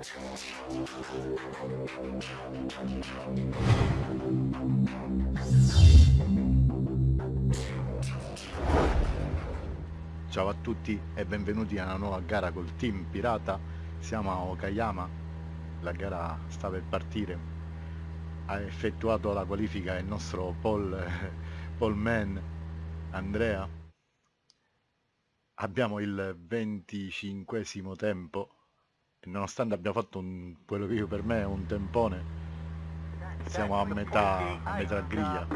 Ciao a tutti e benvenuti a una nuova gara col team Pirata. Siamo a Okayama, la gara sta per partire. Ha effettuato la qualifica il nostro Paul, Paul Man Andrea. Abbiamo il 25 tempo nonostante abbia fatto un, quello che io per me è un tempone, siamo a metà, a metà griglia.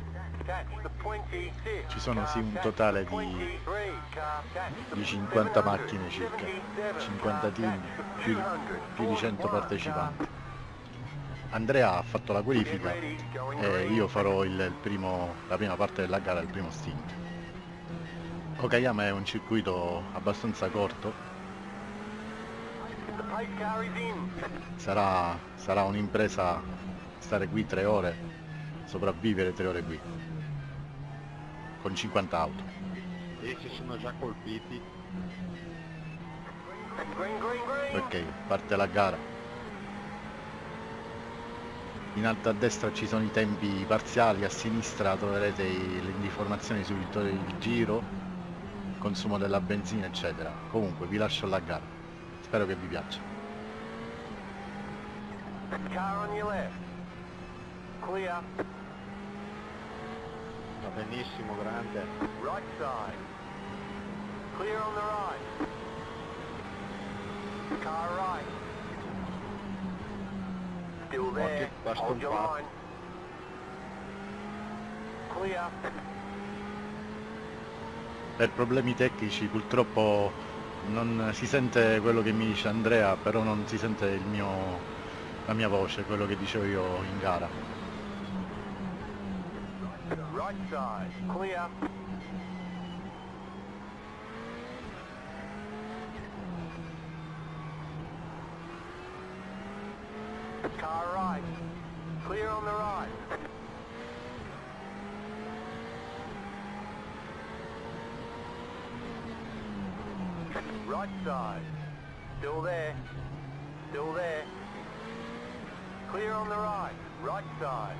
Ci sono sì un totale di, di 50 macchine circa 50 team più, più di 100 partecipanti. Andrea ha fatto la qualifica e io farò il, il primo, la prima parte della gara il primo stint. Okayama è un circuito abbastanza corto sarà, sarà un'impresa stare qui tre ore sopravvivere tre ore qui con 50 auto. E si sono già colpiti. Ok, parte la gara. In alto a destra ci sono i tempi parziali, a sinistra troverete le informazioni sul giro, consumo della benzina eccetera. Comunque vi lascio la gara. Spero che vi piaccia. Car on your left. Clear. Va benissimo, grande. Right side. Clear on the right. Car right. Still there. basta Hold your line. Clear. Per problemi tecnici purtroppo non si sente quello che mi dice Andrea, però non si sente il mio, la mia voce, quello che dicevo io in gara. Right side. Clear. Car right. Clear on the right. Right side. Still there. Still there. Clear on the right. Right side.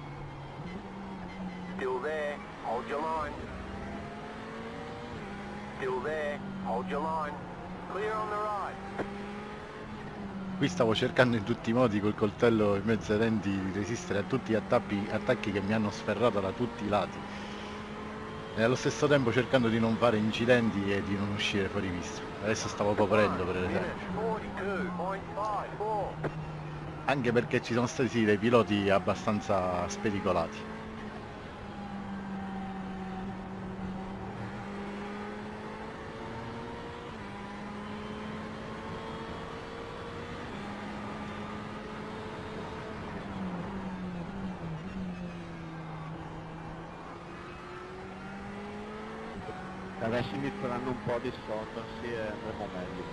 Still there. Hold your line. Still there. Hold your line. Clear on the right. Qui stavo cercando in tutti i modi col coltello in mezzo ai denti di resistere a tutti gli attacchi, attacchi che mi hanno sferrato da tutti i lati e allo stesso tempo cercando di non fare incidenti e di non uscire fuori vista. Adesso stavo coprendo per esempio, 42.54. anche perché ci sono stati dei piloti abbastanza spericolati. Se adesso inizieranno un po' a dissolversi e andremo meglio.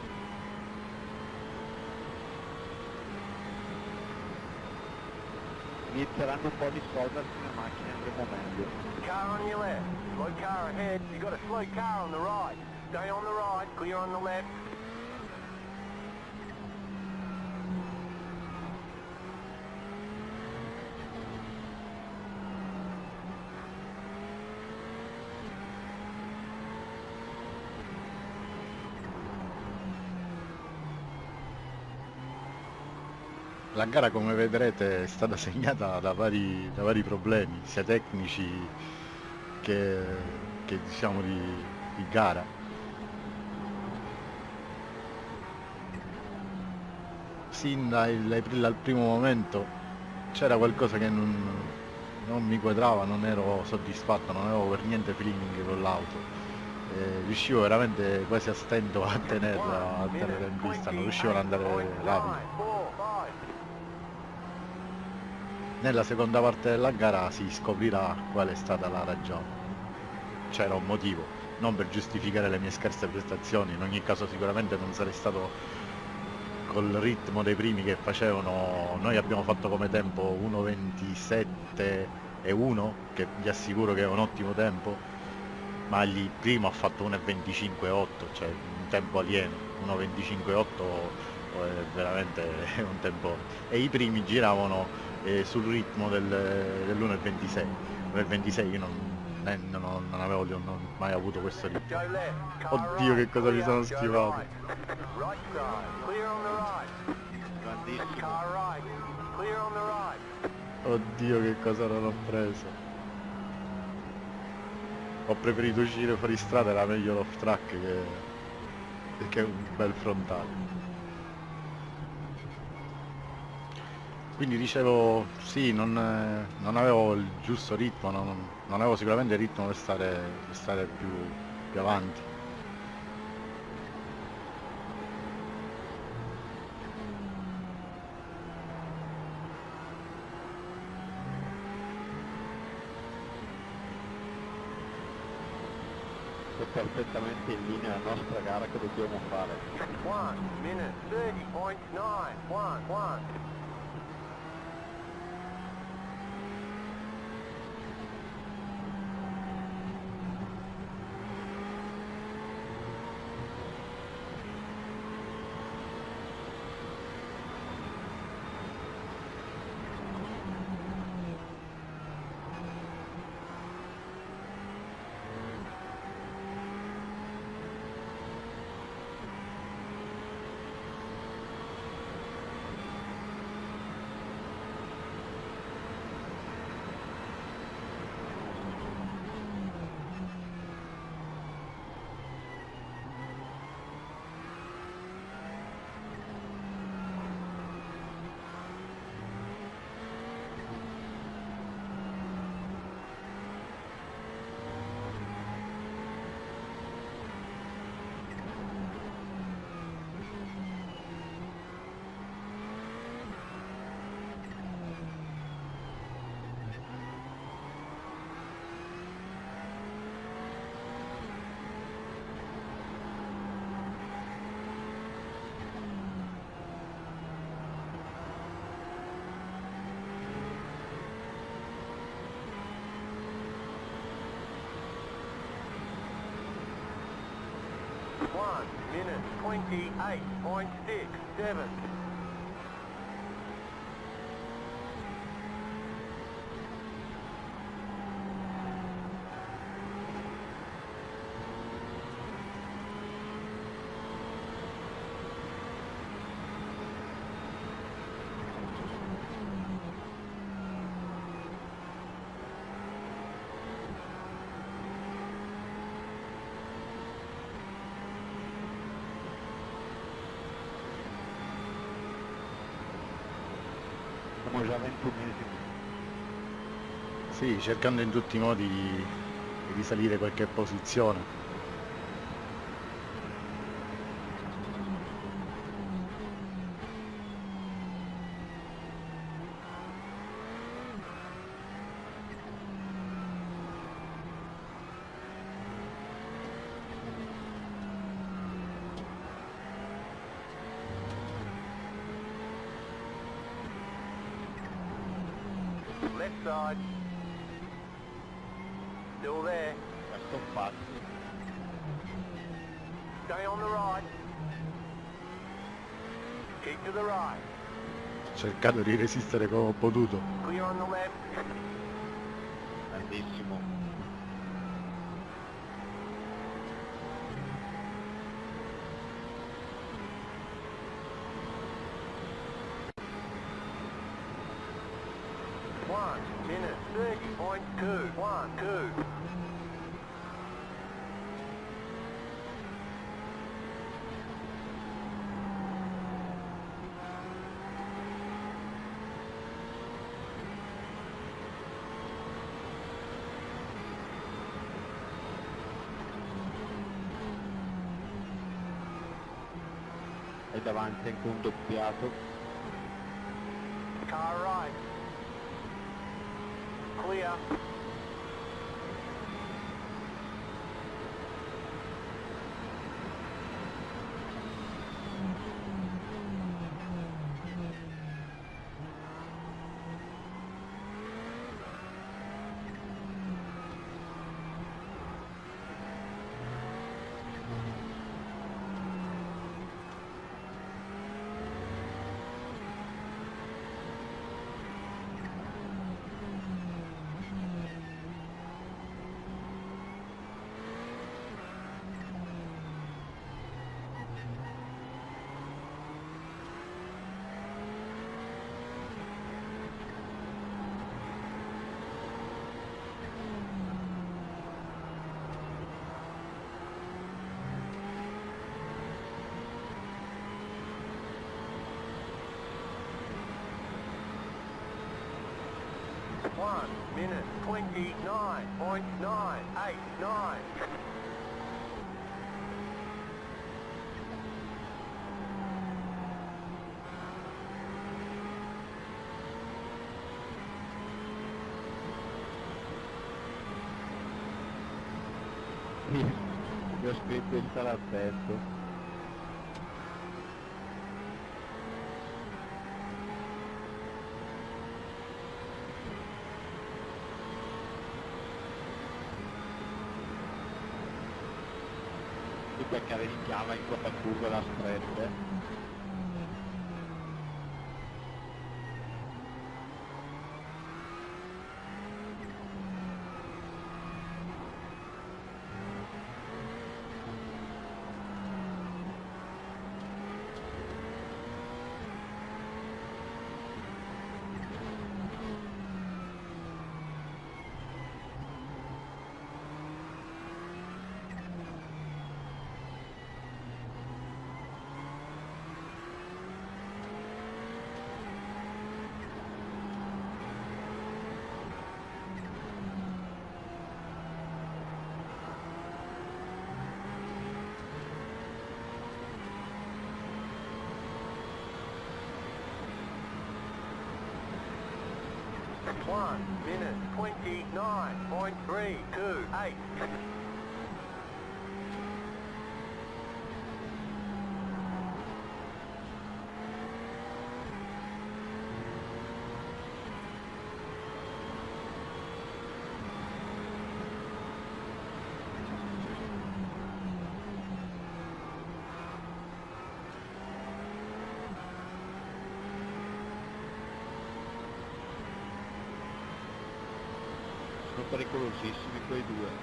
Inizieranno un po' a dissolversi le macchine andremo meglio. Car on your left. Slow car ahead. You got a slow car on the right. Stay on the right. Clear on the left. La gara come vedrete è stata segnata da vari, da vari problemi, sia tecnici che, che diciamo di, di gara. Sin dal, dal primo momento c'era qualcosa che non, non mi quadrava, non ero soddisfatto, non avevo per niente feeling con l'auto. Eh, riuscivo veramente quasi a stento a tenerla, a tenerla in pista, non riuscivo ad andare rapido. Nella seconda parte della gara si scoprirà qual è stata la ragione. C'era un motivo, non per giustificare le mie scarse prestazioni, in ogni caso sicuramente non sarei stato col ritmo dei primi che facevano, noi abbiamo fatto come tempo 1.27 e 1, che vi assicuro che è un ottimo tempo, ma il primo ha fatto 1.25.8, cioè un tempo alieno, 1.25.8 o tempo, è veramente un tempone. E i primi giravano eh, sul ritmo del, dell'1,26. Nel 26 io non, eh, non, non avevo non mai avuto questo ritmo. Oddio, che cosa mi sono schivato. Oddio che cosa non ho preso. Ho preferito uscire fuori strada, era meglio l'off track che, che un bel frontale. Quindi dicevo, sì, non, eh, non avevo il giusto ritmo, non, non avevo sicuramente il ritmo per stare, per stare più, più avanti. Minute 28.67. cercando in tutti i modi di, risalire qualche posizione. Left side. Still there. Già stoppato. Stay on the right. Keep to the right. Ho cercato di resistere come ho potuto. Clear on the left. Grandissimo. One minute thirty point two. One, two. E davanti anche un doppiato. Car right. Clear. One minute, 29.989. Mi ho scritto il salatetto. Rischiava in quella curva da strette. One minute, 29.328. they do that.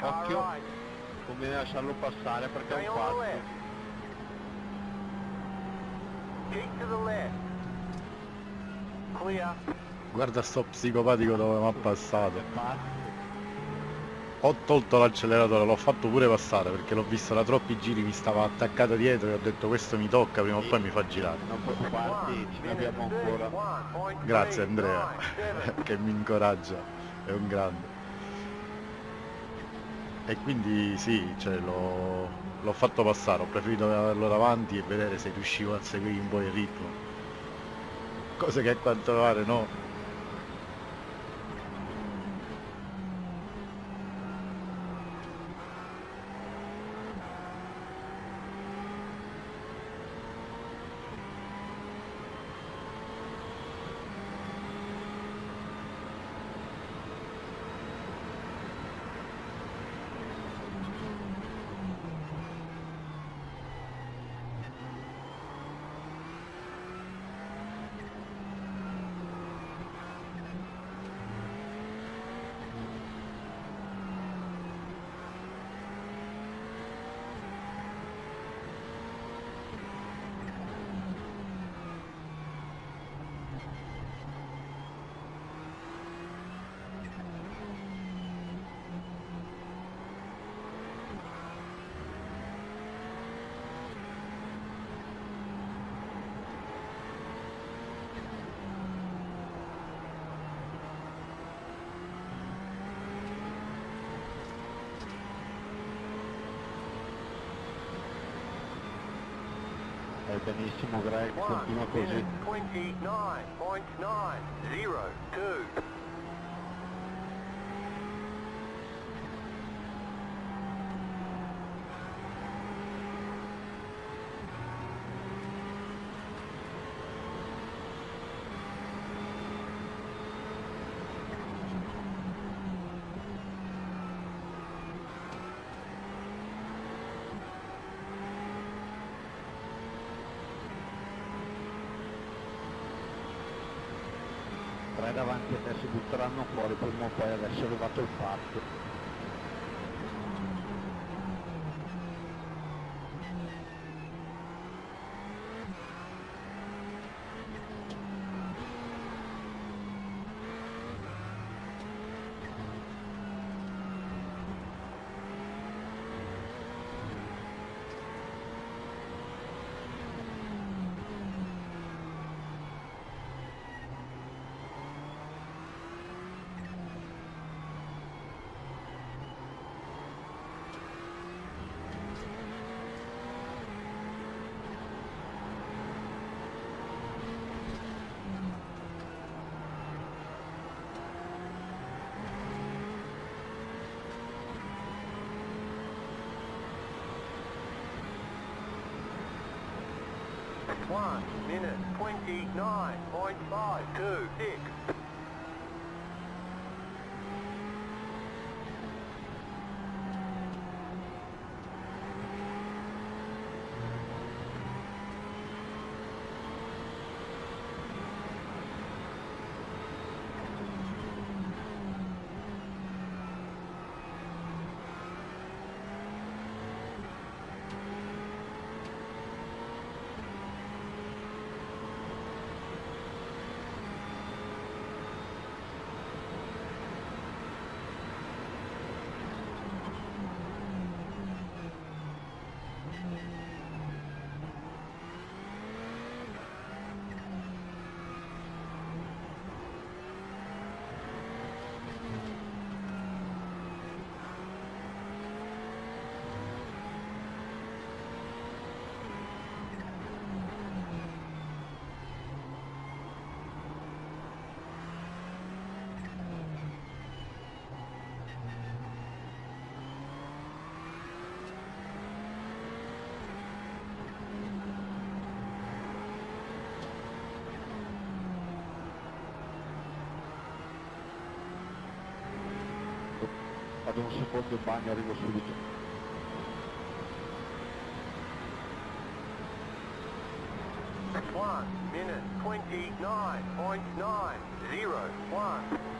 Occhio. Conviene lasciarlo passare perché è un on the pazzo. left. Keep to the left. Clear. Guarda sto psicopatico dove mi ha passato. Ho tolto l'acceleratore, l'ho fatto pure passare perché l'ho visto da troppi giri, mi stava attaccata dietro e ho detto questo mi tocca, prima o poi mi fa girare. Non preoccuparti, ce ne abbiamo ancora. Grazie Andrea, che mi incoraggia, è un grande. E quindi sì, cioè, l'ho l'ho fatto passare, ho preferito averlo davanti e vedere se riuscivo a seguire un po' il ritmo. Cosa che a quanto pare no. Benissimo Greg, continua One così. minute, 29.902. davanti a te si butteranno fuori prima o poi adesso è arrivato il fatto. 1, minute 29.526. ad un secondo bagno arrivo subito. One minute twenty nine point nine zero one.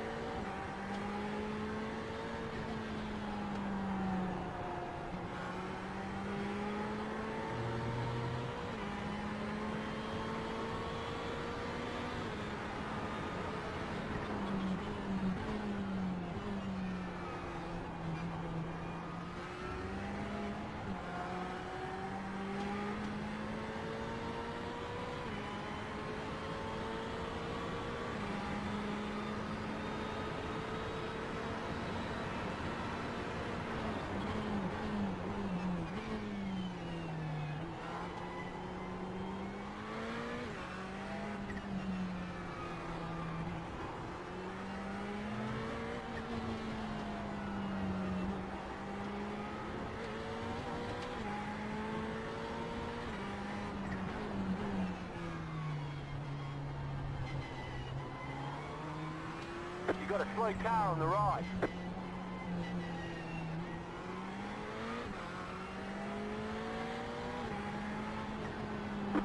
You got a slow car on the right.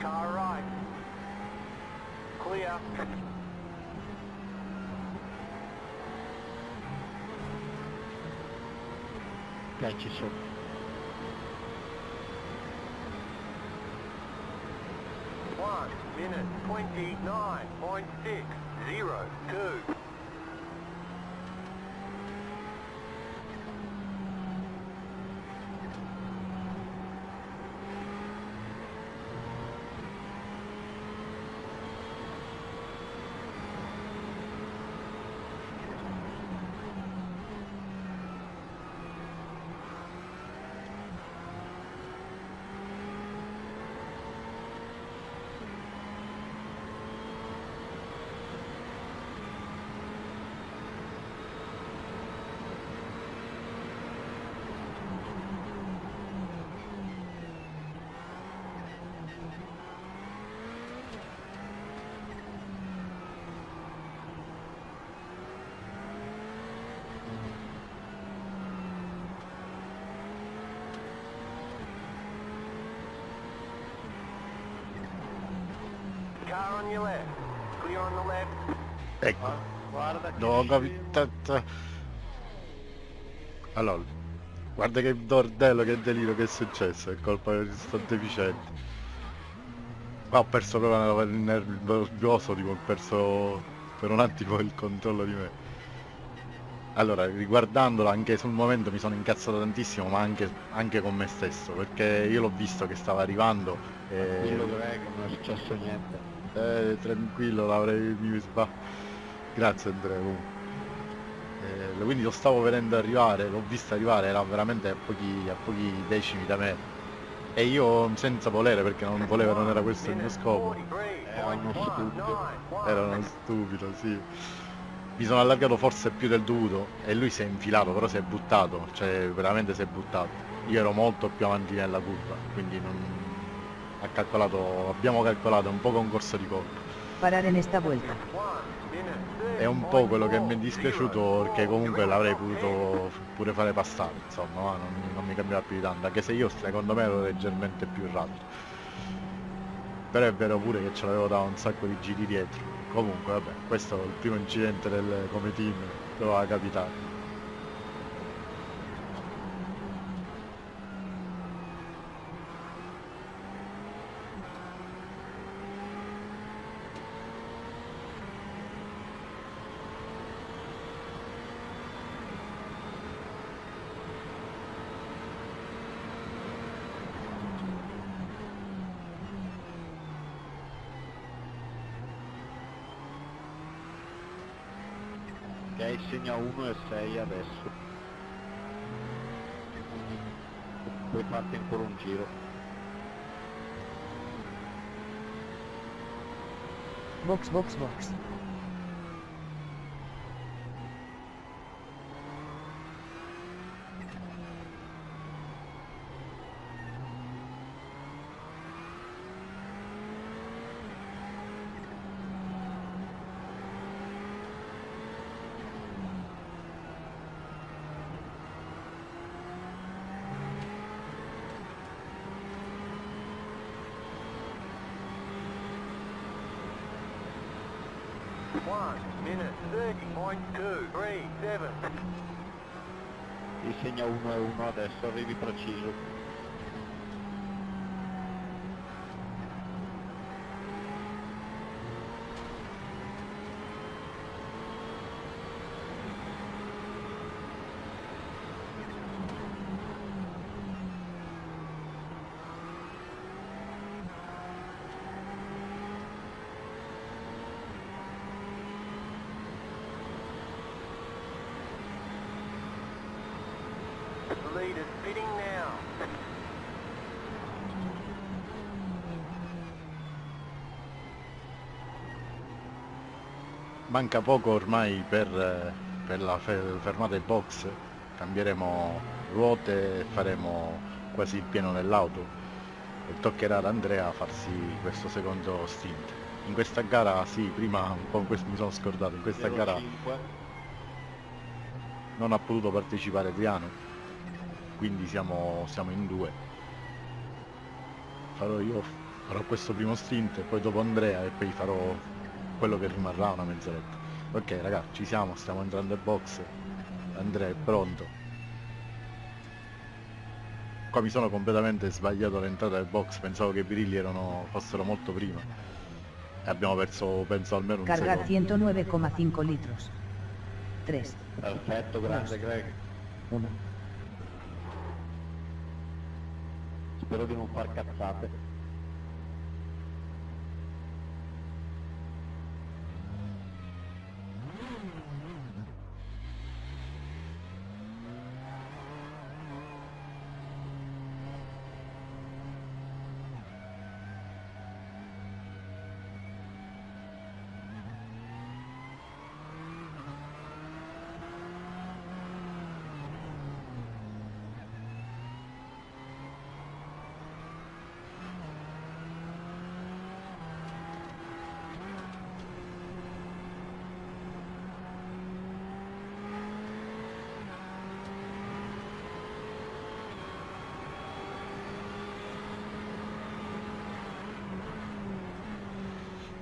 Car right. Clear. Ok, ci sono. One minute twenty-nine point six zero two. Ecco, Guarda che No, capitata. Allora, guarda che bordello, che delirio che è successo, è colpa di sto deficiente. Ma ho perso proprio il nervoso, tipo, ho perso per un attimo il controllo di me. Allora, riguardandolo anche sul momento mi sono incazzato tantissimo, ma anche, anche con me stesso, perché io l'ho visto che stava arrivando Quello e... Non è successo niente. Eh, tranquillo, l'avrei mi sba... Grazie Andrea. Eh, quindi lo stavo vedendo arrivare, l'ho visto arrivare, era veramente a pochi, a pochi decimi da me. E io senza volere, perché non volevo, non era questo il mio scopo. Era uno stupido. Era uno stupido, sì. Mi sono allargato forse più del dovuto e lui si è infilato, però si è buttato, cioè veramente si è buttato. Io ero molto più avanti nella curva, quindi non... ha calcolato, abbiamo calcolato un po' con corso di colpo. Parar en esta vuelta. È un po' quello che mi è dispiaciuto perché comunque l'avrei potuto pure fare passare, insomma, ma non, non mi cambiava più di tanto, anche se io secondo me ero leggermente più rapido. Però è vero pure che ce l'avevo da un sacco di giri dietro. Comunque vabbè, questo è il primo incidente del, come team, doveva capitare. Ok, segna 1 e 6 adesso. Poi parte ancora un giro. Box, box, box. One minute thirty point two three seven. Ti segna 1 e 1 adesso, arrivi preciso. The pitting now. Manca poco ormai per, eh, per la fe- fermata ai box, cambieremo ruote e faremo quasi il pieno nell'auto e toccherà ad Andrea farsi questo secondo stint. In questa gara, sì, prima un po' questo mi sono scordato, in questa gara 05. non ha potuto partecipare Adriano, quindi siamo, siamo in due. Farò io, farò questo primo stint e poi dopo Andrea e poi farò quello che rimarrà una mezz'oretta. Ok ragazzi, ci siamo, stiamo entrando in box, Andrea è pronto. Qua mi sono completamente sbagliato all'entrata del box, pensavo che i birilli erano, fossero molto prima. E abbiamo perso, penso, almeno un secondo. 109,5 litros. 3, Perfetto, grande Greg. 1. Spero di non far cazzate.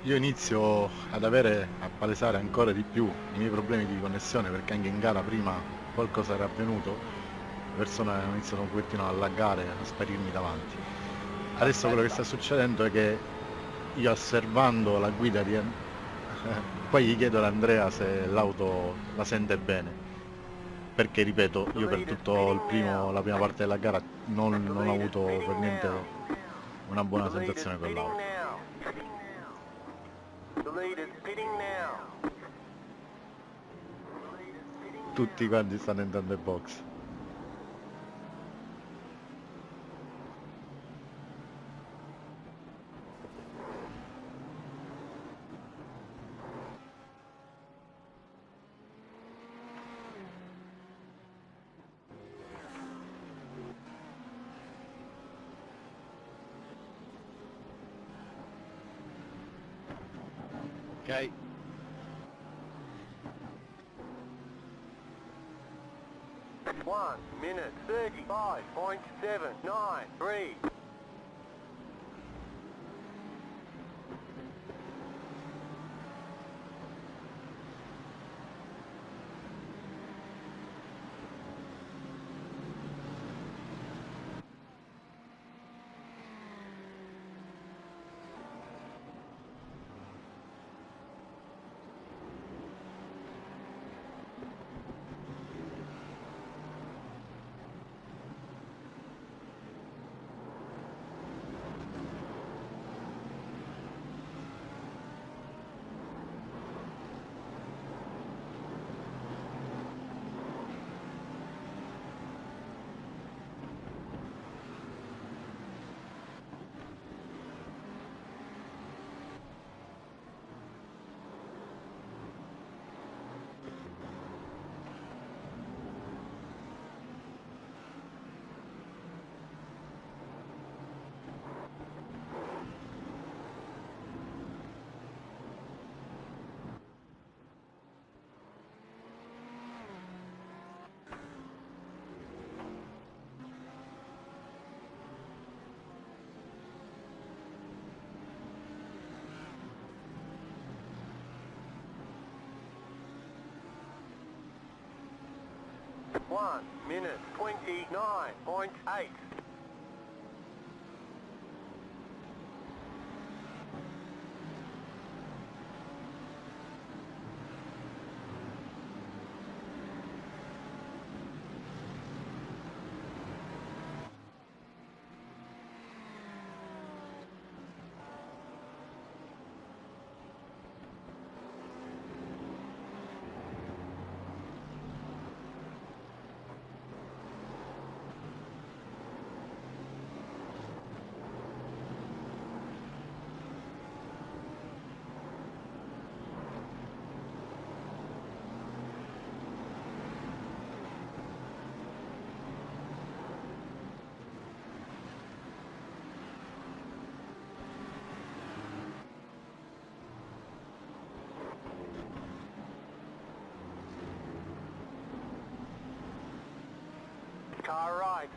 Io inizio ad avere, a palesare ancora di più i miei problemi di connessione perché anche in gara prima qualcosa era avvenuto, le persone hanno iniziato un pochettino a laggare, a sparirmi davanti. Adesso quello che sta succedendo è che io osservando la guida di... poi gli chiedo ad Andrea se l'auto la sente bene perché ripeto io per tutto il primo, la prima parte della gara non, non ho avuto per niente una buona sensazione con l'auto The leader's pitting now. Tutti quanti stanno entrando in box 1 minute 29.8.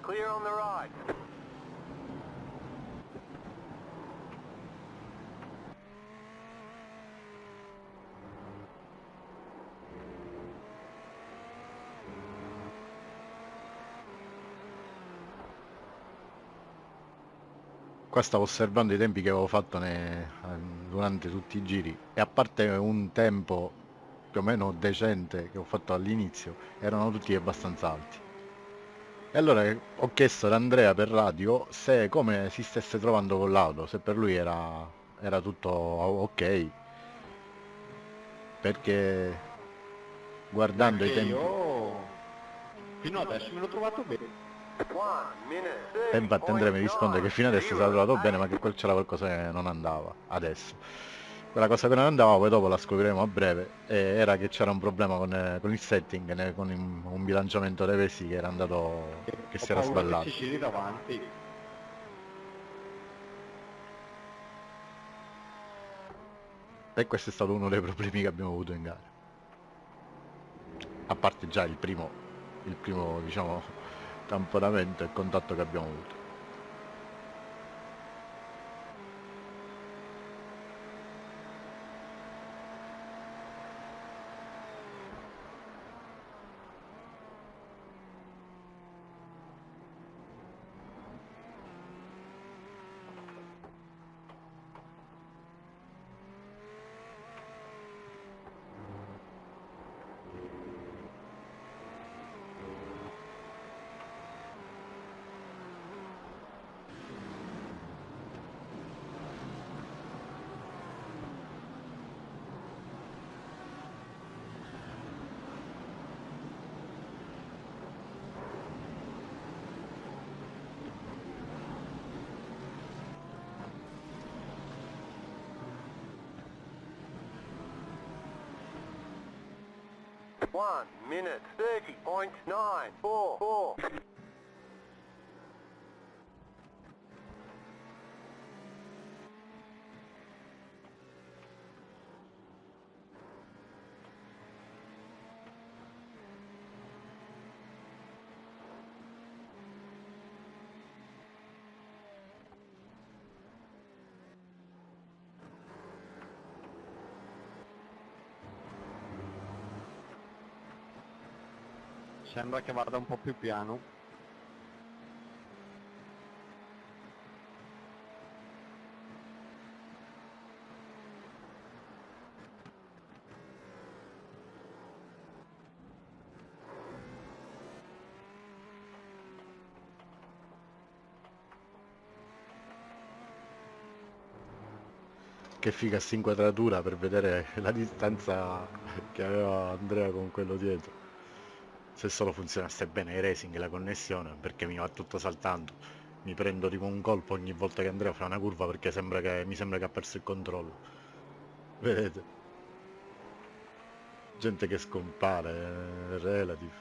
clear on the right. Qua stavo osservando i tempi che avevo fatto ne- durante tutti i giri e a parte un tempo più o meno decente che ho fatto all'inizio, erano tutti abbastanza alti. E allora ho chiesto ad Andrea per radio se come si stesse trovando con l'auto, se per lui era, era tutto ok. Perché guardando i Perché tempi... io fino adesso me l'ho trovato bene. E infatti Andrea mi risponde che fino adesso si era trovato bene ma che 30.8. quel c'era qualcosa che non andava adesso. Quella cosa che non andava poi dopo la scopriremo a breve e era che c'era un problema con, eh, con il setting, né, con un, un bilanciamento dei pesi che era andato, che si Ho era sballato. Che davanti. E questo è stato uno dei problemi che abbiamo avuto in gara. A parte già il primo, il primo diciamo, tamponamento e contatto che abbiamo avuto. Minute 30.944. Sembra che vada un po' più piano. Che figa sta inquadratura per vedere la distanza che aveva Andrea con quello dietro. Se solo funzionasse bene il racing la connessione, perché mi va tutto saltando. Mi prendo tipo un colpo ogni volta che Andrea fa una curva perché sembra che, mi sembra che ha perso il controllo. Vedete? Gente che scompare, eh, relative.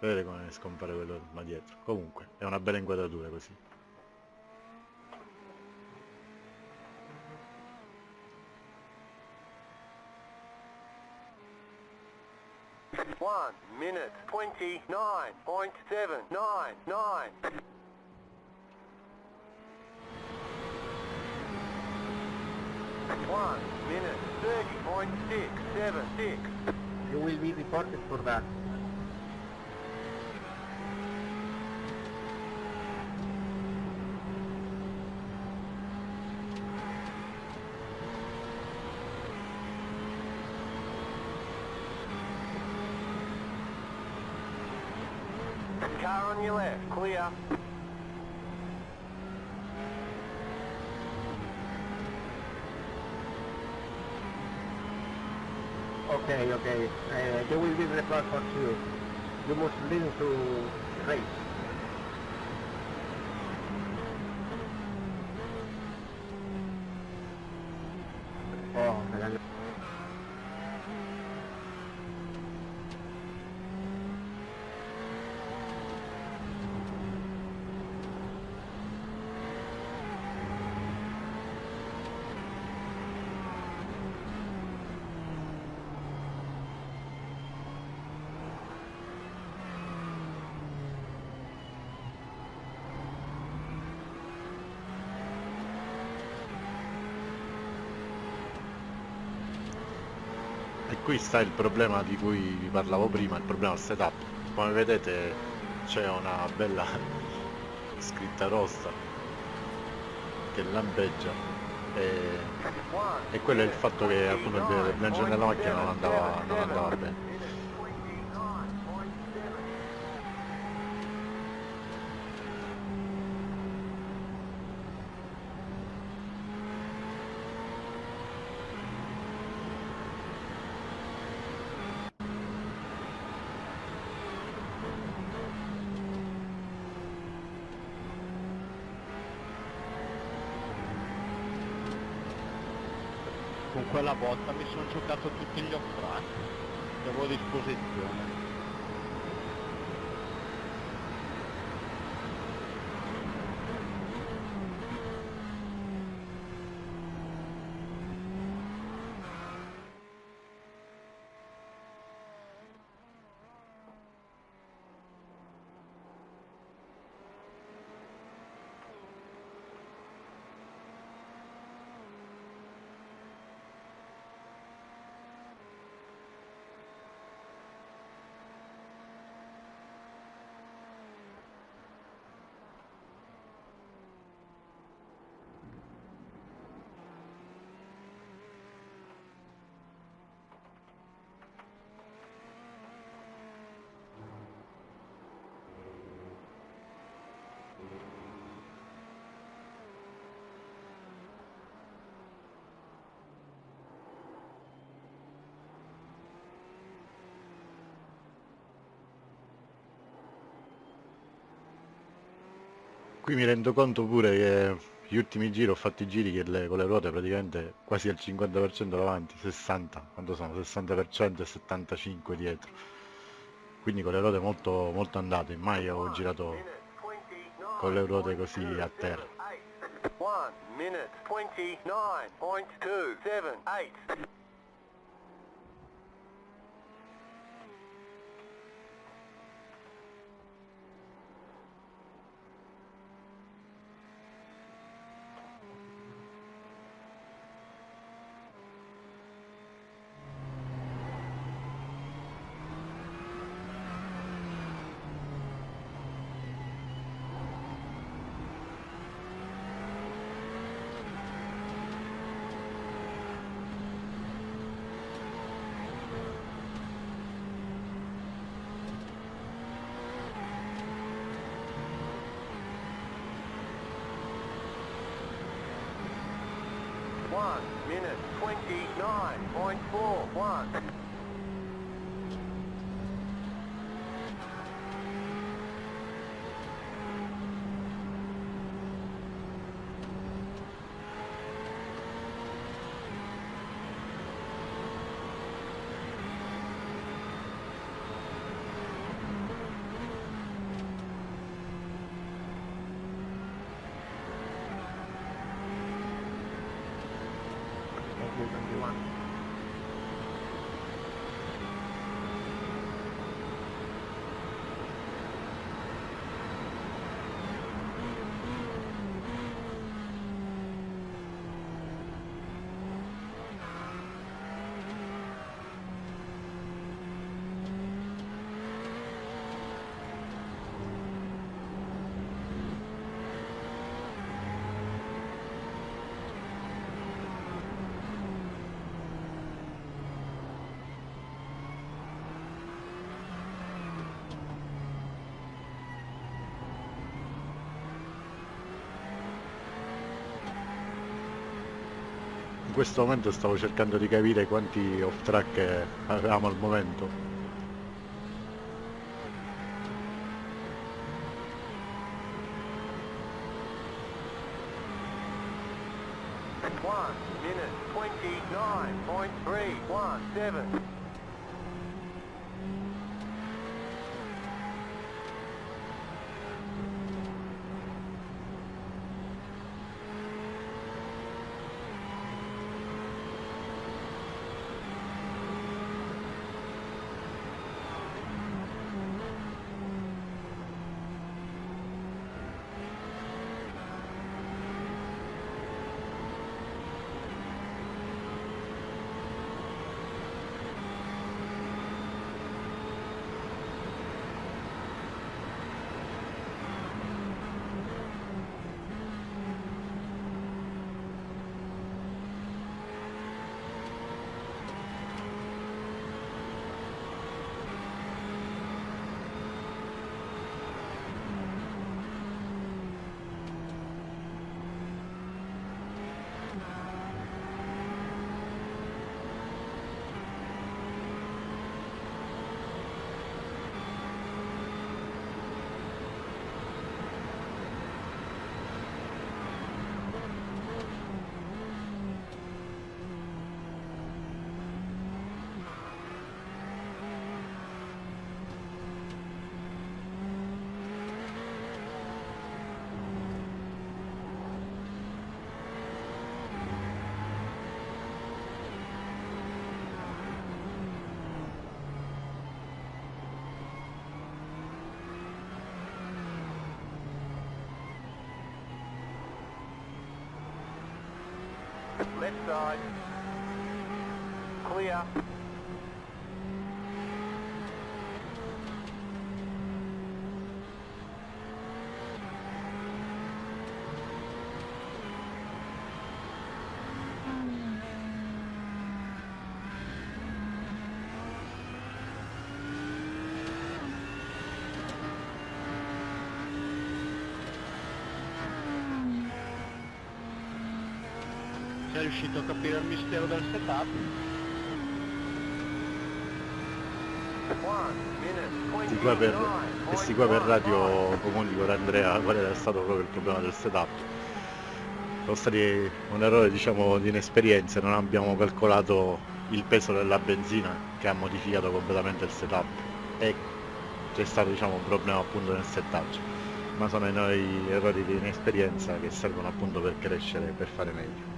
Vedete come scompare quello là dietro. Comunque, è una bella inquadratura così. One minute twenty nine point seven nine nine. One minute thirty point six seven six. You will be reported for that. they, uh, will be the platform to you. You must listen to race. Qui sta il problema di cui vi parlavo prima, il problema del setup. Come vedete c'è una bella scritta rossa che lampeggia e, e quello è il fatto che appunto il bilanciamento della macchina non andava, non 29.77. andava bene. Minute 29.7. Botta mi sono giocato tutti gli off-track che avevo a disposizione. Qui mi rendo conto pure che gli ultimi giri ho fatto i giri che le- con le ruote praticamente quasi al 50% davanti, 60, quanto sono? 60% e 75 dietro. Quindi con le ruote molto, molto andate, mai ho girato con le ruote così a terra. 1 minute 29.278. In questo momento stavo cercando di capire quanti off track avevamo al momento. Left side. Clear. Riuscito a capire il mistero del setup? Sti qua per, questi qua per 29.11. radio comunico ad Andrea qual era stato proprio il problema del setup. Sono stati un errore diciamo di inesperienza, non abbiamo calcolato il peso della benzina che ha modificato completamente il setup e c'è stato diciamo un problema appunto nel settaggio ma sono i noi errori di inesperienza che servono appunto per crescere per fare meglio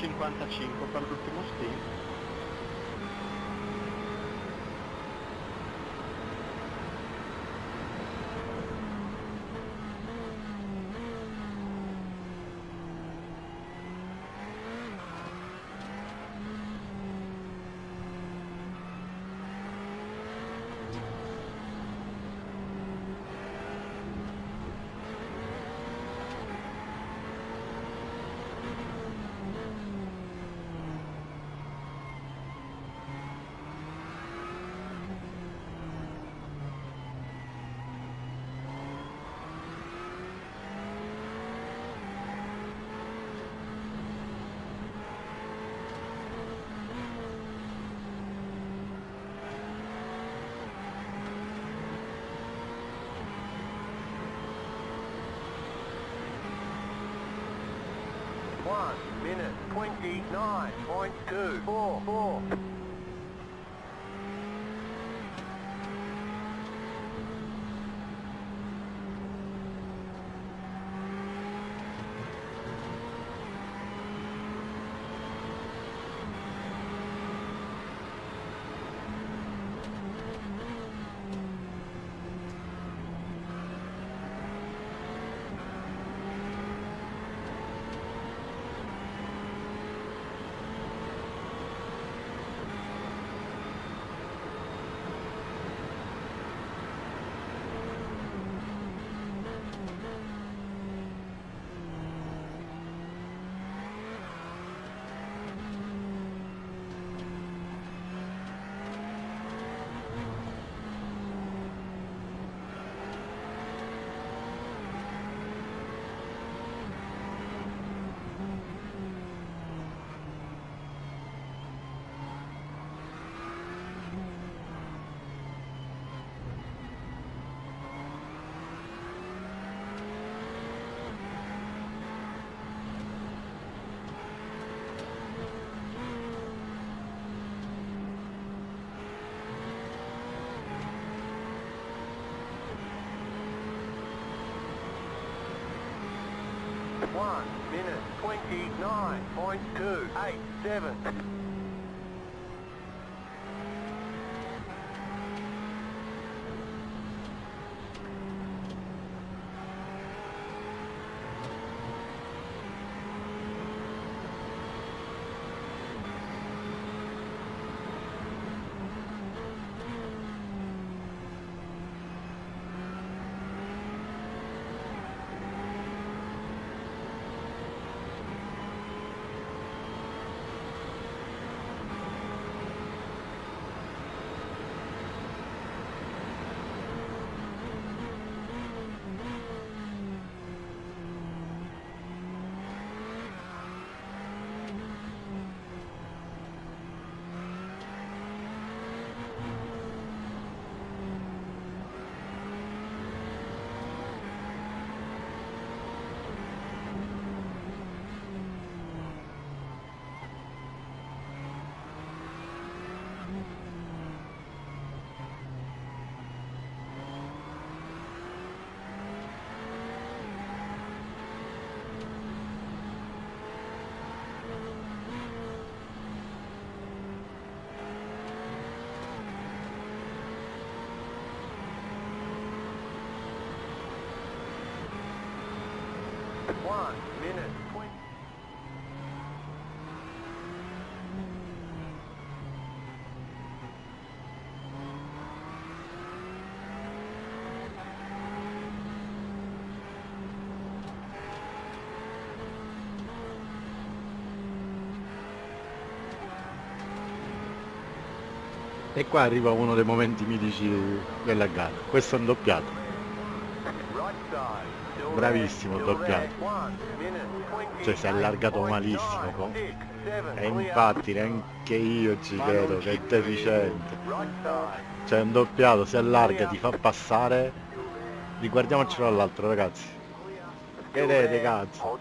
Ne bastano 55 per l'ultimo stint. 29.244. minute twenty-nine minute. E qua arriva uno dei momenti mitici della gara. Questo è un doppiato. Bravissimo, doppiato. Cioè, si è allargato malissimo, e infatti neanche io ci credo che è deficiente. C'è un doppiato, si allarga, ti fa passare. Riguardiamocelo all'altro ragazzi. Vedete cazzo.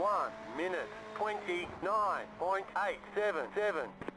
1 minute 29.877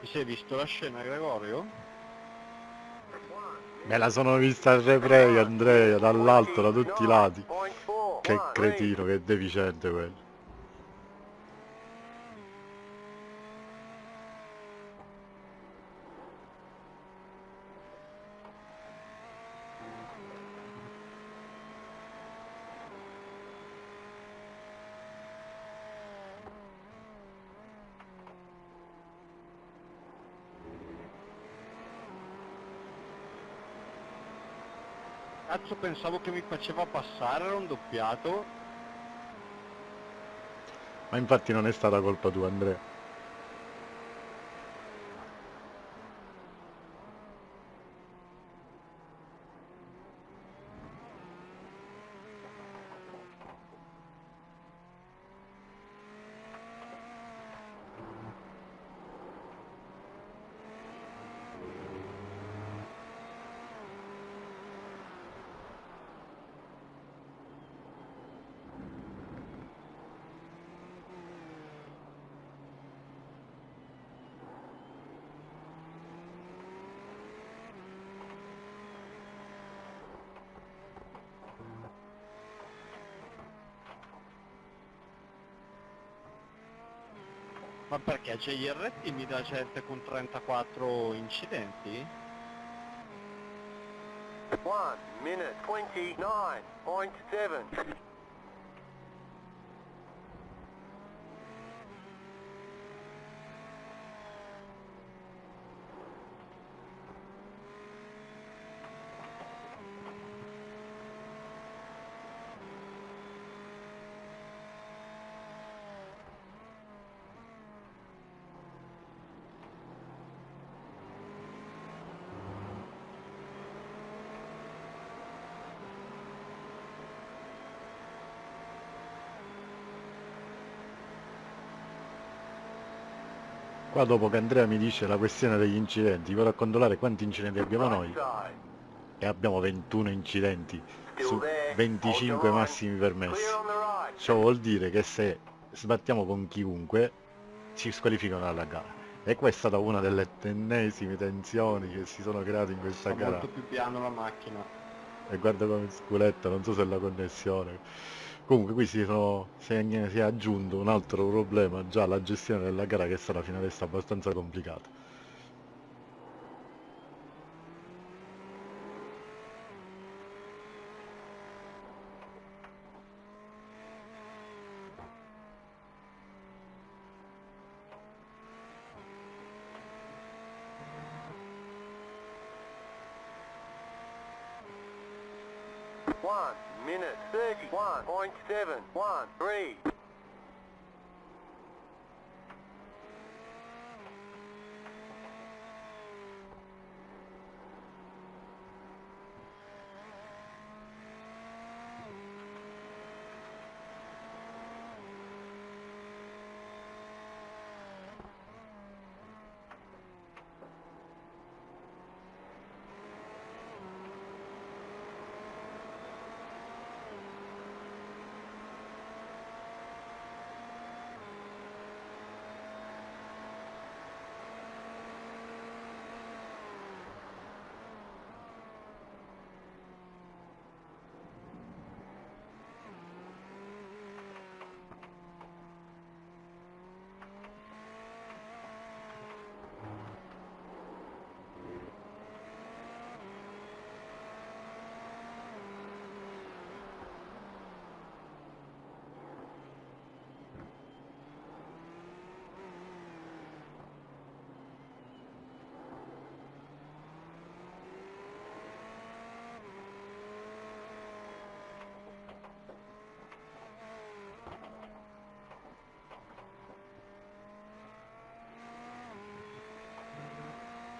Ti sei visto la scena Gregorio? Me la sono vista al replay Andrea, dall'alto, da tutti i lati. Che cretino, che deficiente quello. Cazzo pensavo che mi faceva passare, era un doppiato. Ma infatti non è stata colpa tua Andrea. perché JRT mi dà gente con 34 incidenti? 1 minute 29.7 Qua dopo che Andrea mi dice la questione degli incidenti, vado a controllare quanti incidenti abbiamo noi e abbiamo 21 incidenti su there. 25 Hold your massimi permessi. Ciò vuol dire che se sbattiamo con chiunque ci squalificano dalla gara. E questa è stata una delle ennesime tensioni che si sono create in questa Sta gara. molto più piano la macchina. E guarda come sculetta, non so se è la connessione. Comunque qui si, sono, si, è, si è aggiunto un altro problema, già la gestione della gara che stata fino adesso abbastanza complicata.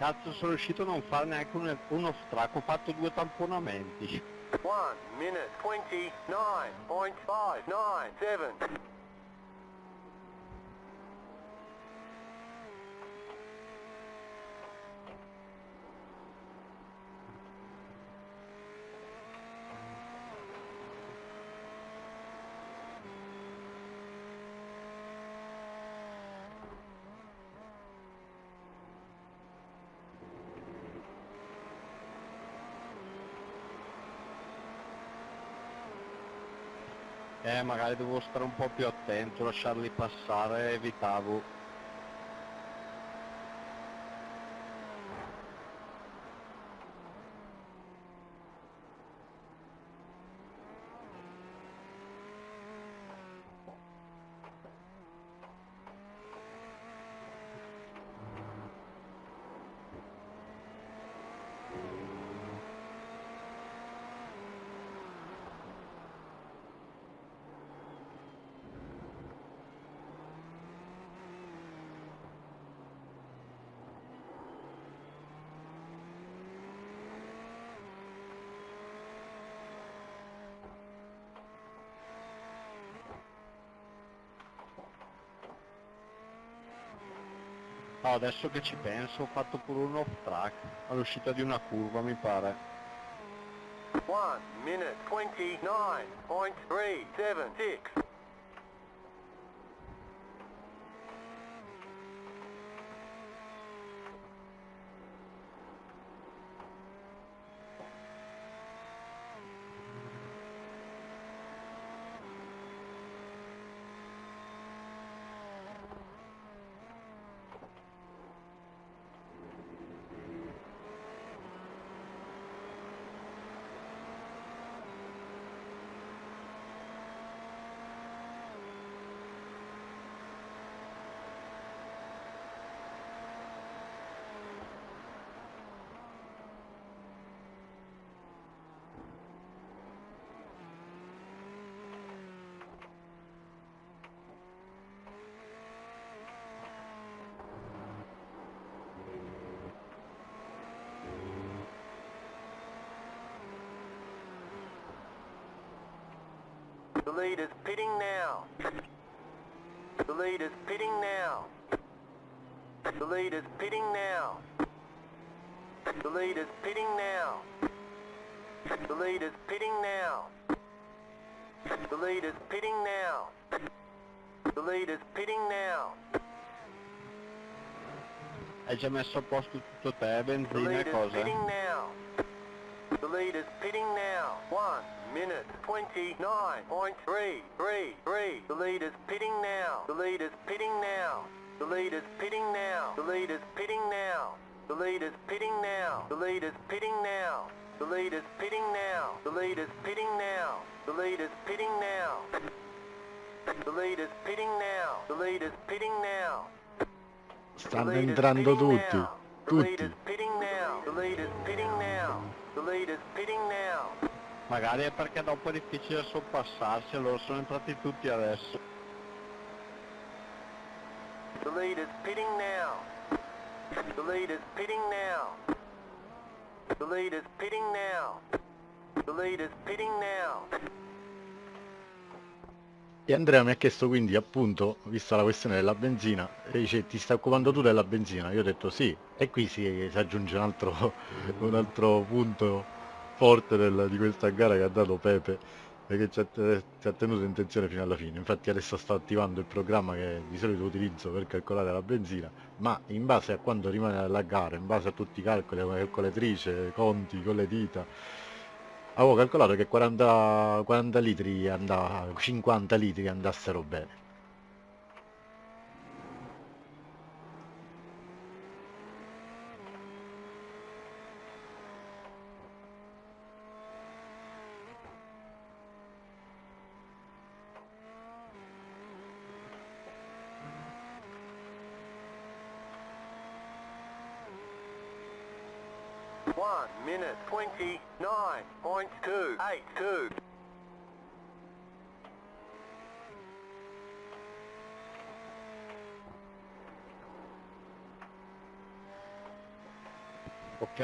Cazzo, sono riuscito a non fare neanche un, uno stracco, ho fatto due tamponamenti. 1 minute 29.597 Eh, magari devo stare un po' più attento, lasciarli passare, evitavo. Oh, adesso che ci penso ho fatto pure un off track all'uscita di una curva mi pare. 1 minute 29.376 The lead is pitting now. The lead is pitting now. The leader's pitting now. The leader's pitting now. The leader's pitting now. The leader's pitting now. The leader's pitting now. Hai già messo a posto tutto te, The benzina e cose? Pitting now. The leader's pitting now. One minute twenty nine point three three three. The leader's pitting now. The leader's pitting now. The leader's pitting now. The leader's pitting now. The leader's pitting now. The leader's pitting now. The leader's pitting now. The leader's pitting now. The leader's pitting now. The leader's pitting now. The leader's pitting now. Stanno The leader's entrando pitting tutti, now. The tutti. leader's pitting now. The leader's pitting now. The leader's pitting now. Magari è perché dopo è difficile sorpassarsi, allora sono entrati tutti adesso. The leader's pitting now. The leader's pitting now. The leader's pitting now. The leader's pitting now. E Andrea mi ha chiesto quindi appunto, vista la questione della benzina, e dice ti stai occupando tu della benzina? Io ho detto sì, e qui si, si aggiunge un altro, un altro punto forte del- di questa gara che ha dato Pepe, che ci ha, ci ha tenuto in tensione fino alla fine. Infatti adesso sto attivando il programma che di solito utilizzo per calcolare la benzina, ma in base a quanto rimane alla gara, in base a tutti i calcoli, come calcolatrice, conti, con le dita, Avevo calcolato che 40, 40 litri andava, 50 litri andassero bene. Ok?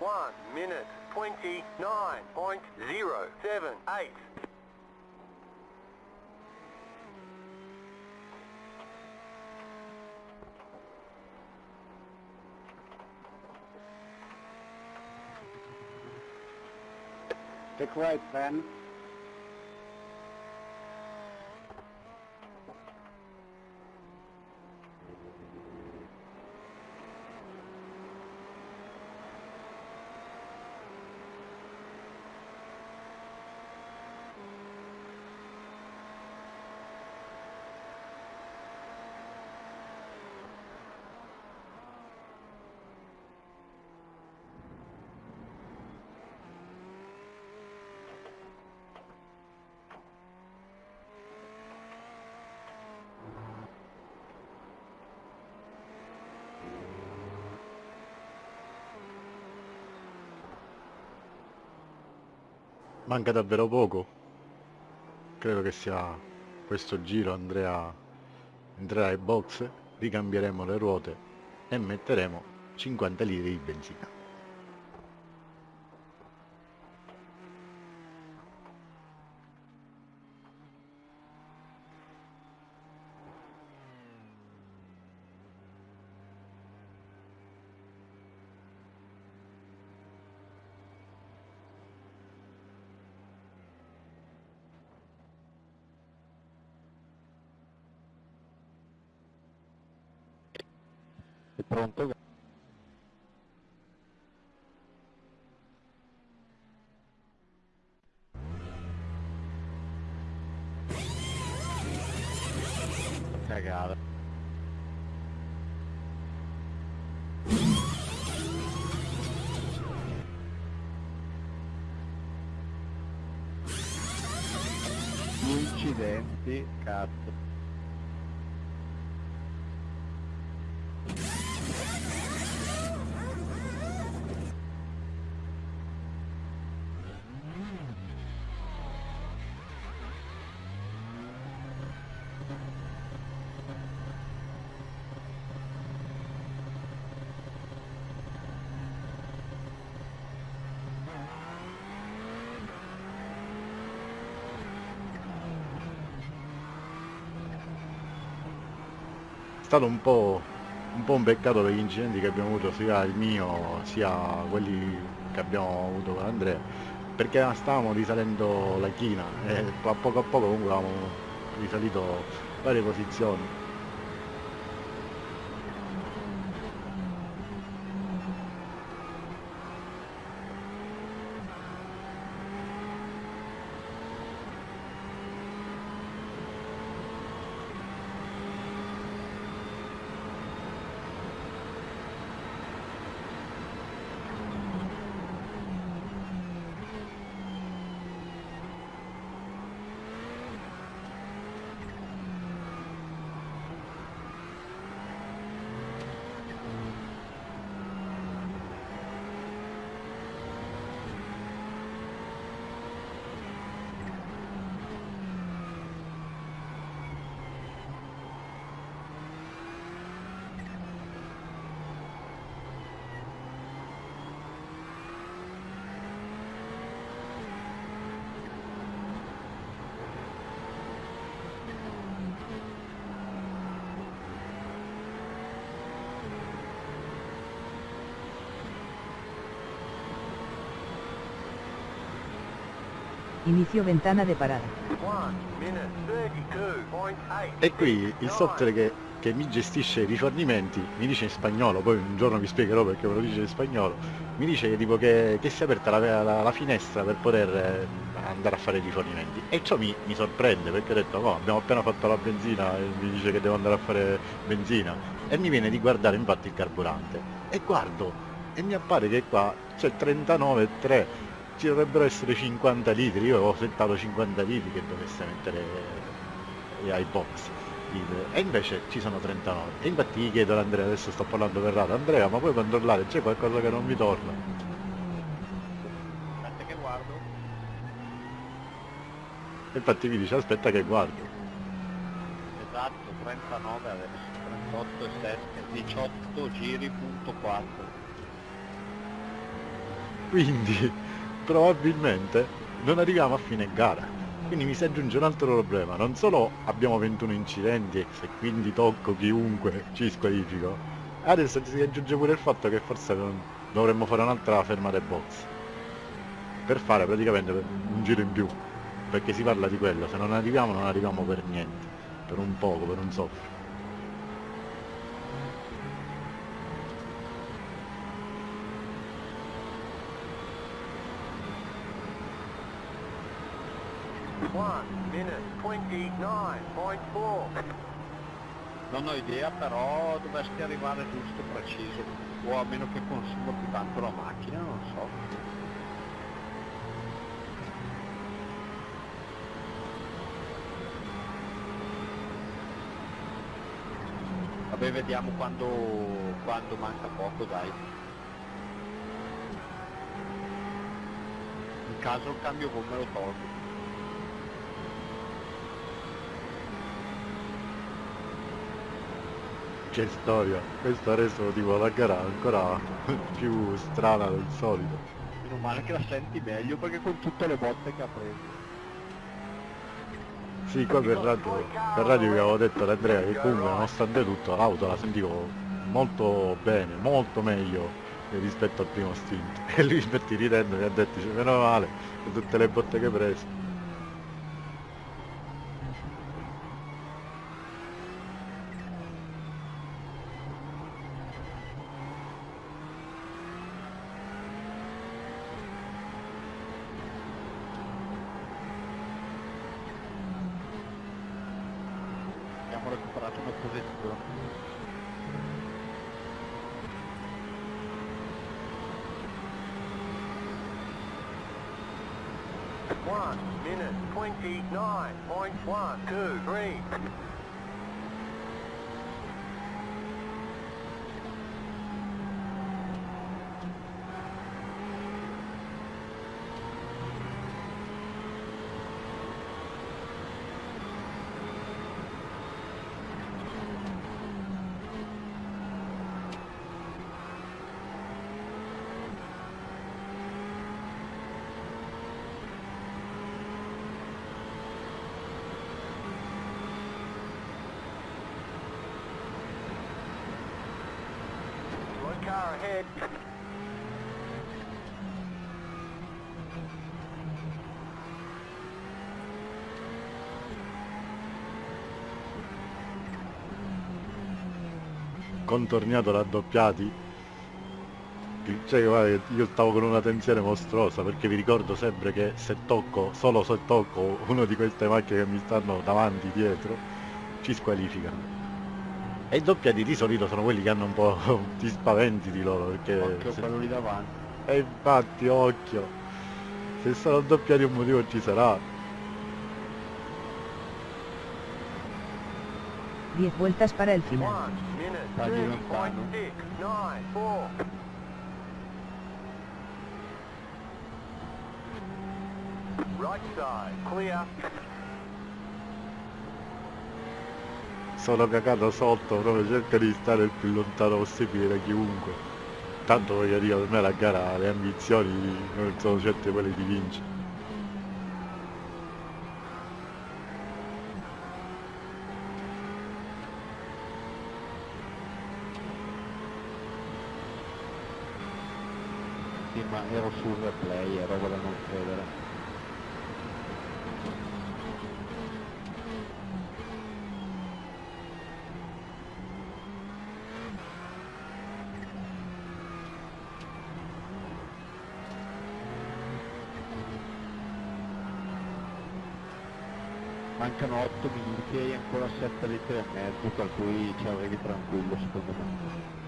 1 minute 29.078. Stick right, Ben. Manca davvero poco. Credo che sia questo giro Andrea entrerà ai box, ricambieremo le ruote e metteremo 50 litri di benzina. Pronto? Stato un po', un po' un peccato per gli incidenti che abbiamo avuto sia il mio sia quelli che abbiamo avuto con Andrea perché stavamo risalendo la china. E a poco a poco comunque avevamo risalito varie posizioni Inicio ventana de parada. 1 minute 32.8. E qui il software che, che mi gestisce i rifornimenti mi dice in spagnolo, poi un giorno vi spiegherò perché me lo dice in spagnolo, mi dice che, tipo che, che si è aperta la, la- la finestra per poter eh, andare a fare i rifornimenti. E ciò mi, mi sorprende perché ho detto no, abbiamo appena fatto la benzina e mi dice che devo andare a fare benzina. E mi viene di guardare infatti il carburante. E guardo, e mi appare che qua c'è 39,3 ci dovrebbero essere 50 litri, io avevo settato 50 litri che dovesse mettere eh, ai box e invece ci sono 39 e infatti gli chiedo ad Andrea adesso sto parlando per radio Andrea ma puoi controllare c'è qualcosa che non mi torna Aspetta che guardo. e infatti mi dice aspetta che guardo Esatto, 39 adesso, 38 e 7, 18 giri punto 4. quindi probabilmente non arriviamo a fine gara. Quindi mi si aggiunge un altro problema. Non solo abbiamo 21 incidenti e quindi tocco chiunque ci squalifico adesso si aggiunge pure il fatto che forse dovremmo fare un'altra fermata box. Per fare praticamente un giro in più perché si parla di quello. Se non arriviamo non arriviamo per niente per un poco per un soffio 1 minute 29.4. Non ho idea però dovresti arrivare giusto preciso, o a meno che consuma più tanto la macchina, non so. Vabbè vediamo quando, quando manca poco dai. In caso il cambio gomme lo tolgo. Che storia questo ha reso tipo la gara ancora più strana del solito Meno male che la senti meglio perché con tutte le botte che ha preso. Sì, qua per radio, per radio vi avevo detto ad Andrea che comunque nonostante tutto l'auto la sentivo molto bene, molto meglio rispetto al primo stint. E lui infatti ridendo mi ha detto, dice, meno male, per tutte le botte che hai preso. abbiamo recuperato una posizione. One minute twenty nine point one two three. One car ahead. Contorniato raddoppiati cioè guarda che io stavo con una tensione mostruosa perché vi ricordo sempre che se tocco solo se tocco uno di queste macchine che mi stanno davanti dietro ci squalificano e i doppiati di solito sono quelli che hanno un po' ti spaventi di loro perché Occhio se- quello lì davanti. e infatti occhio se sono doppiati un motivo ci sarà 10 vueltas para el final. Sta. Right side clear. sono cagato sotto proprio cerca di stare il più lontano possibile da chiunque tanto voglio dire per me la gara le ambizioni non sono certe quelle di vincere Ero sul replay, ero da non credere. Mancano 8 minuti e ancora 7 litri e mezzo, per cui ci arrivi tranquillo secondo me.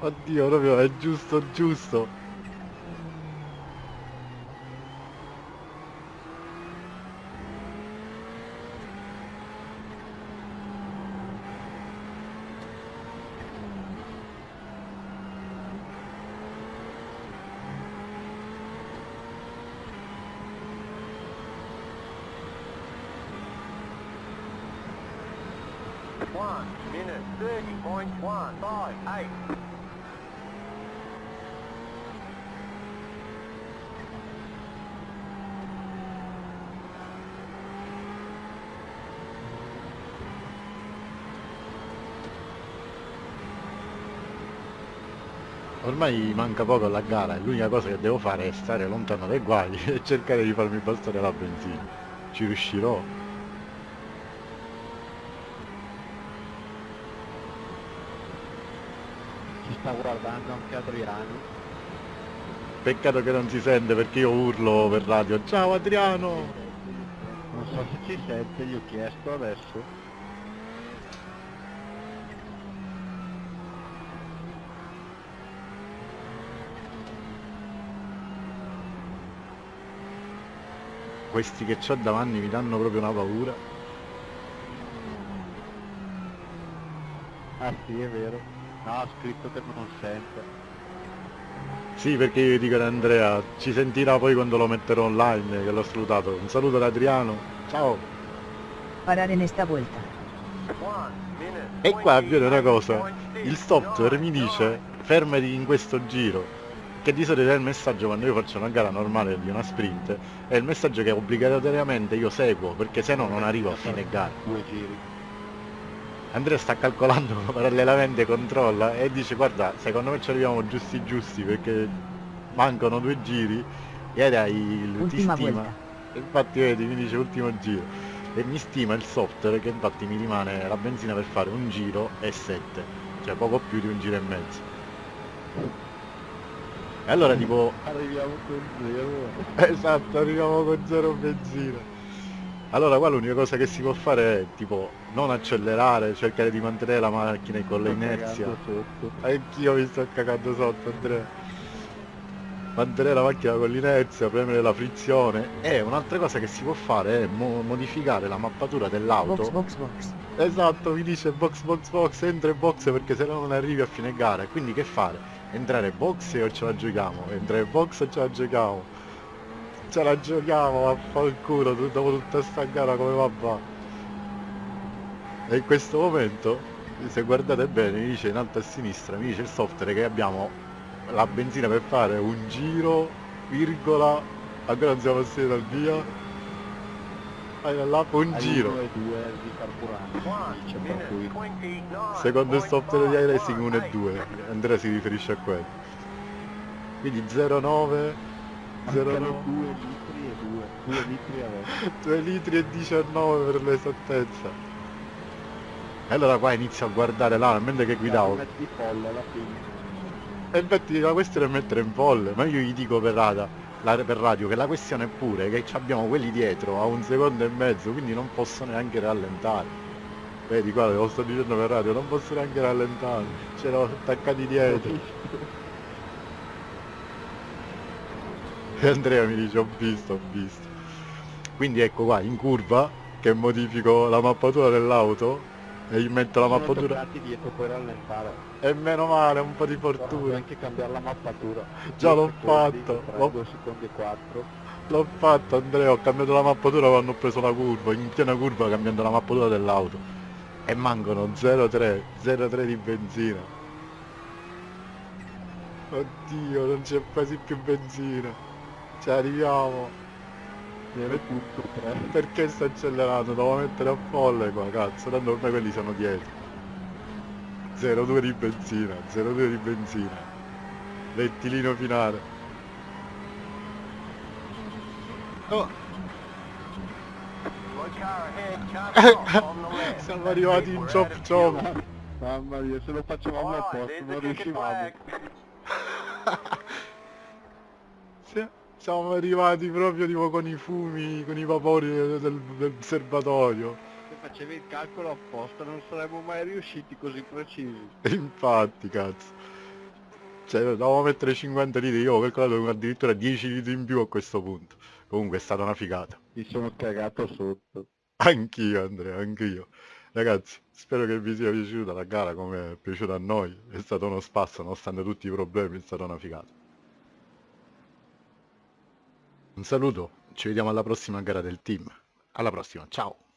Oddio proprio è giusto giusto ormai manca poco alla gara e l'unica cosa che devo fare è stare lontano dai guai e cercare di farmi bastare la benzina ci riuscirò Ci sta guardando anche Adriano. peccato che non si sente perché io urlo per radio ciao Adriano Non so se ci sente, gli ho chiesto adesso. Questi che ho davanti mi danno proprio una paura Ah sì, è vero. No, scritto che non sente. Sì, perché io dico ad Andrea, ci sentirà poi quando lo metterò online, che l'ho salutato. Un saluto da Adriano, ciao! Parar en esta minute. E qua avviene una 28.6, cosa, il software mi dice fermati in questo giro, che di solito è il messaggio quando io faccio una gara normale di una sprint, è il messaggio che obbligatoriamente io seguo, perché se no non arrivo a fine gara. Due giri. Andrea sta calcolando parallelamente, controlla e dice guarda, secondo me ci arriviamo giusti giusti perché mancano due giri e il ti Ultima stima. vuelta. Infatti vedi, mi dice ultimo giro e mi stima il software che infatti mi rimane la benzina per fare un giro e sette, cioè poco più di un giro e mezzo. E allora tipo Arriviamo con zero. Esatto, arriviamo con zero benzina. Allora qua l'unica cosa che si può fare è tipo non accelerare, cercare di mantenere la macchina con l'inerzia. Anch'io mi sto cagando sotto Andrea. Mantenere la macchina con l'inerzia, premere la frizione. E un'altra cosa che si può fare è mo- modificare la mappatura dell'auto. Box, box, box. Esatto, mi dice box box box, entra in box perché se no non arrivi a fine gara. Quindi che fare? Entrare box o ce la giochiamo? Entrare box o ce la giochiamo? Ce la giochiamo, vaffanculo, dopo tutta sta gara come va va? E in questo momento, se guardate bene, mi dice in alto a sinistra, mi dice il software che abbiamo la benzina per fare un giro, virgola, ancora non siamo passati dal via. Allora, un giro. e due di carburante, 29. Secondo il software di iRacing 1 e 1 2, Andrea si riferisce a quello. Quindi 09, mancano 09, due litri e due, due litri adesso. 2 litri e 19 per l'esattezza. E allora qua inizio a guardare là, mentre che guidavo. Metti folle alla fine. E infatti la questione è mettere in folle, ma io gli dico per, rada, la- per radio che la questione è pure che abbiamo quelli dietro a un secondo e mezzo, quindi non posso neanche rallentare. Vedi qua, lo sto dicendo per radio, non posso neanche rallentare, c'erano attaccati dietro. E Andrea mi dice ho visto, ho visto. Quindi ecco qua, in curva, che modifico la mappatura dell'auto e gli metto la mappatura. dietro puoi rallentare. E meno male, un po' di fortuna. anche cambiare la mappatura. Già l'ho fatto. L'ho fatto Andrea, ho cambiato la mappatura quando ho preso la curva, in piena curva cambiando la mappatura dell'auto. E mancano 0,3, 0,3 di benzina. Oddio, non c'è quasi più benzina. Ci arriviamo. Punto tre. Perché sto accelerando? Devo mettere a folle qua, cazzo, tanto ormai quelli sono dietro. 0,2 di benzina, 0,2 di benzina. Rettilino finale. Oh, left. siamo arrivati in chop chop. Mamma mia, se lo facevamo posto non riuscivamo. Siamo arrivati proprio tipo con i fumi, con i vapori del, del- serbatoio. Se facevi il calcolo apposta non saremmo mai riusciti così precisi. Infatti, cazzo. Cioè, dovevamo mettere 50 litri, io ho calcolato addirittura 10 litri in più a questo punto. Comunque è stata una figata. Mi sono cagato sotto. Anch'io Andrea, anch'io. Ragazzi, spero che vi sia piaciuta la gara come è piaciuta a noi. È stato uno spasso, nonostante tutti i problemi, è stata una figata. Un saluto, ci vediamo alla prossima gara del team. Alla prossima, ciao!